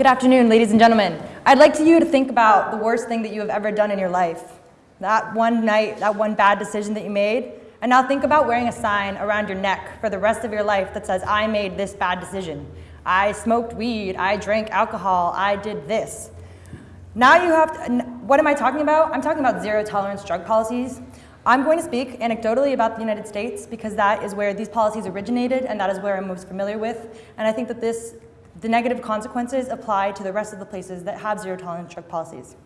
Good afternoon, ladies and gentlemen. I'd like to you to think about the worst thing that you have ever done in your life. That one night, that one bad decision that you made. And now think about wearing a sign around your neck for the rest of your life that says, I made this bad decision. I smoked weed, I drank alcohol, I did this. Now you have to, what am I talking about? I'm talking about zero tolerance drug policies. I'm going to speak anecdotally about the United States because that is where these policies originated and that is where I'm most familiar with. And I think that this the negative consequences apply to the rest of the places that have zero tolerance drug policies.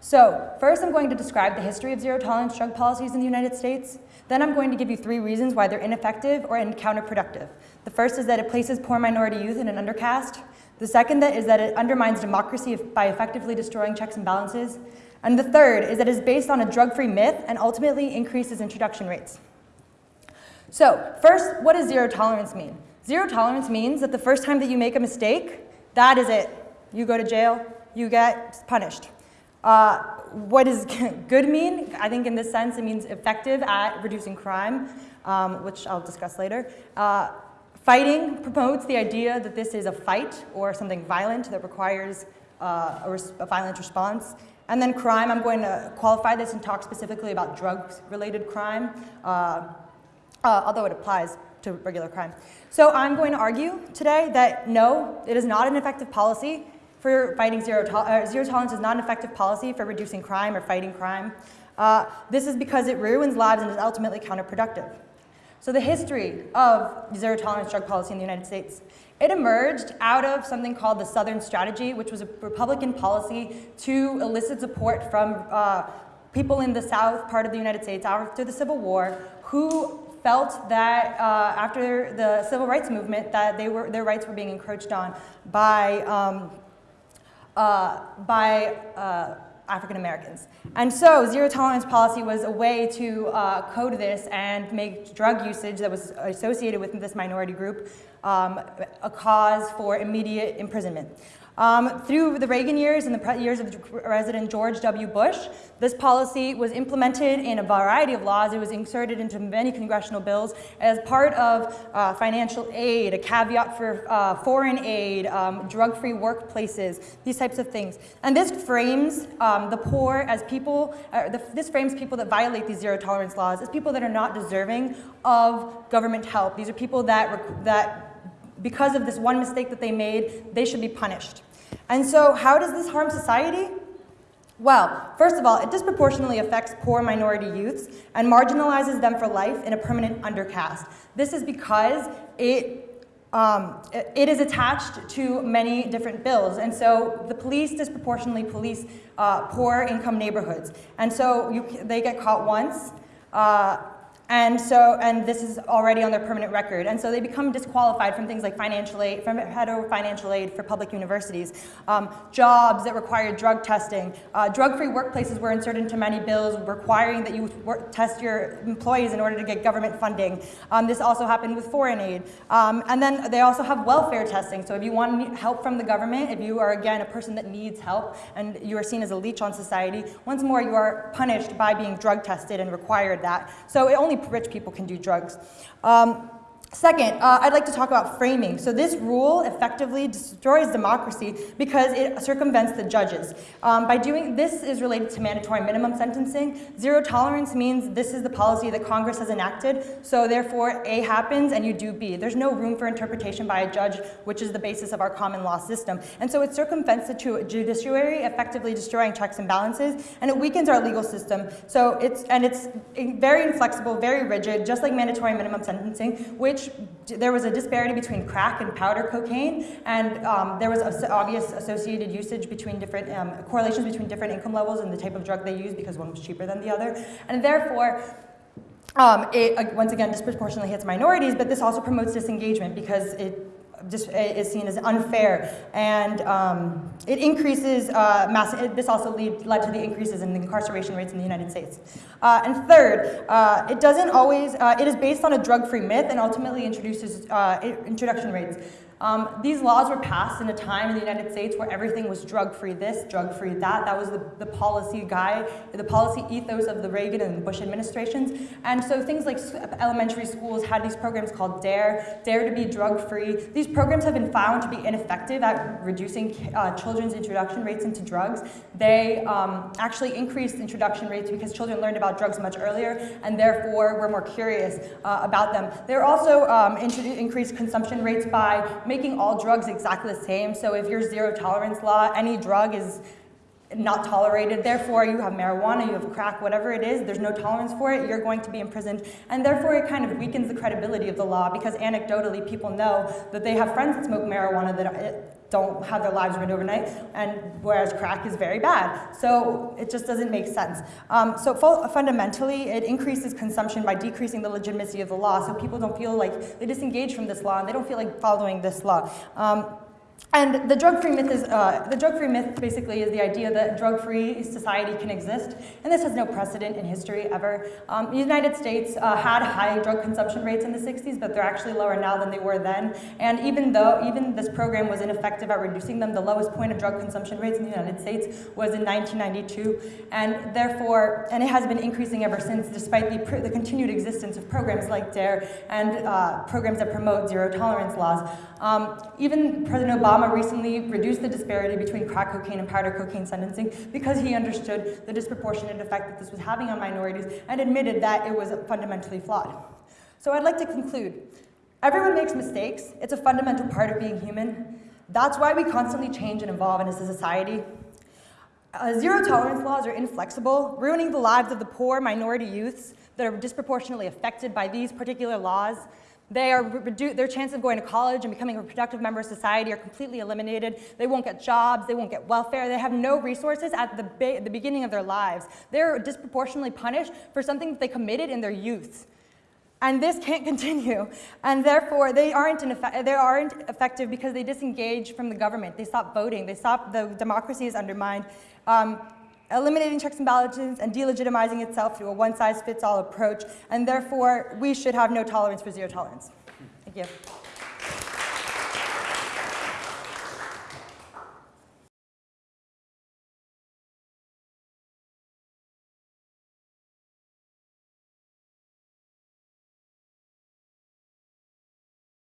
So first I'm going to describe the history of zero tolerance drug policies in the United States. Then I'm going to give you three reasons why they're ineffective or counterproductive. The first is that it places poor minority youth in an undercast. The second is that it undermines democracy by effectively destroying checks and balances. And the third is that it is based on a drug-free myth and ultimately increases introduction rates. So first, what does zero tolerance mean? Zero tolerance means that the first time that you make a mistake, that is it. You go to jail, you get punished. Uh, what does good mean? I think in this sense it means effective at reducing crime, um, which I'll discuss later. Uh, fighting promotes the idea that this is a fight or something violent that requires uh, a, a, violent response. And then crime, I'm going to qualify this and talk specifically about drugs-related crime, uh, uh, although it applies to regular crime. So I'm going to argue today that no, it is not an effective policy for fighting zero, to uh, zero tolerance is not an effective policy for reducing crime or fighting crime. Uh, this is because it ruins lives and is ultimately counterproductive. So the history of zero tolerance drug policy in the United States, it emerged out of something called the Southern Strategy, which was a Republican policy to elicit support from uh, people in the South part of the United States after the Civil War who felt that uh, after the civil rights movement that they were, their rights were being encroached on by, um, uh, by uh, African Americans. And so zero tolerance policy was a way to uh, code this and make drug usage that was associated with this minority group um, a cause for immediate imprisonment. Um, through the Reagan years and the years of President George W. Bush, this policy was implemented in a variety of laws. It was inserted into many congressional bills as part of uh, financial aid, a caveat for uh, foreign aid, um, drug-free workplaces, these types of things. And this frames um, the poor as people, uh, the, this frames people that violate these zero tolerance laws as people that are not deserving of government help. These are people that, that because of this one mistake that they made, they should be punished. And so how does this harm society? Well, first of all, it disproportionately affects poor minority youths and marginalizes them for life in a permanent undercast. This is because it um, it is attached to many different bills. And so the police disproportionately police uh, poor income neighborhoods. And so you, they get caught once, uh, and so, and this is already on their permanent record. And so they become disqualified from things like financial aid, from federal financial aid for public universities, um, jobs that require drug testing. Uh, Drug-free workplaces were inserted into many bills requiring that you work, test your employees in order to get government funding. Um, this also happened with foreign aid. Um, and then they also have welfare testing. So if you want help from the government, if you are, again, a person that needs help and you are seen as a leech on society, once more you are punished by being drug tested and required that. So it only rich people can do drugs. Um, Second, uh, I'd like to talk about framing. So this rule effectively destroys democracy because it circumvents the judges. Um, by doing this is related to mandatory minimum sentencing. Zero tolerance means this is the policy that Congress has enacted. So therefore, A happens and you do B. There's no room for interpretation by a judge, which is the basis of our common law system. And so it circumvents the judiciary, effectively destroying checks and balances, and it weakens our legal system. So it's and it's very inflexible, very rigid, just like mandatory minimum sentencing, which there was a disparity between crack and powder cocaine, and um, there was obvious associated usage between different, um, correlations between different income levels and the type of drug they used because one was cheaper than the other. And therefore, um, it, once again, disproportionately hits minorities, but this also promotes disengagement because it is seen as unfair. And um, it increases, uh, mass, it, this also lead, led to the increases in the incarceration rates in the United States. Uh, and third, uh, it doesn't always, uh, it is based on a drug-free myth and ultimately introduces uh, introduction rates. Um, these laws were passed in a time in the United States where everything was drug-free this, drug-free that. That was the, the policy guide, the policy ethos of the Reagan and Bush administrations. And so things like elementary schools had these programs called DARE, DARE to be drug-free. These programs have been found to be ineffective at reducing uh, children's introduction rates into drugs. They um, actually increased introduction rates because children learned about drugs much earlier and therefore were more curious uh, about them. They're also um, increased consumption rates by making all drugs exactly the same. So if your zero tolerance law, any drug is not tolerated. Therefore, you have marijuana, you have crack, whatever it is, there's no tolerance for it, you're going to be imprisoned. And therefore, it kind of weakens the credibility of the law because anecdotally, people know that they have friends that smoke marijuana that don't have their lives ruined overnight, and whereas crack is very bad. So it just doesn't make sense. Um, so fundamentally, it increases consumption by decreasing the legitimacy of the law, so people don't feel like they disengage from this law and they don't feel like following this law. Um, and the drug-free myth is, uh, the drug-free myth basically is the idea that drug-free society can exist, and this has no precedent in history ever. Um, the United States uh, had high drug consumption rates in the 60s, but they're actually lower now than they were then. And even though, even this program was ineffective at reducing them, the lowest point of drug consumption rates in the United States was in 1992, and therefore, and it has been increasing ever since, despite the, the continued existence of programs like DARE and uh, programs that promote zero tolerance laws. Um, even President Obama recently reduced the disparity between crack cocaine and powder cocaine sentencing because he understood the disproportionate effect that this was having on minorities and admitted that it was fundamentally flawed. So I'd like to conclude. Everyone makes mistakes. It's a fundamental part of being human. That's why we constantly change and evolve as a society. Uh, zero tolerance laws are inflexible, ruining the lives of the poor minority youths that are disproportionately affected by these particular laws. They are their chance of going to college and becoming a productive member of society are completely eliminated. They won't get jobs, they won't get welfare, they have no resources at the, the beginning of their lives. They're disproportionately punished for something that they committed in their youth. And this can't continue. And therefore, they aren't, they aren't effective because they disengage from the government. They stop voting. They stop, the democracy is undermined. Um, eliminating checks and balances and delegitimizing itself through a one-size-fits-all approach, and therefore we should have no tolerance for zero tolerance. Thank you.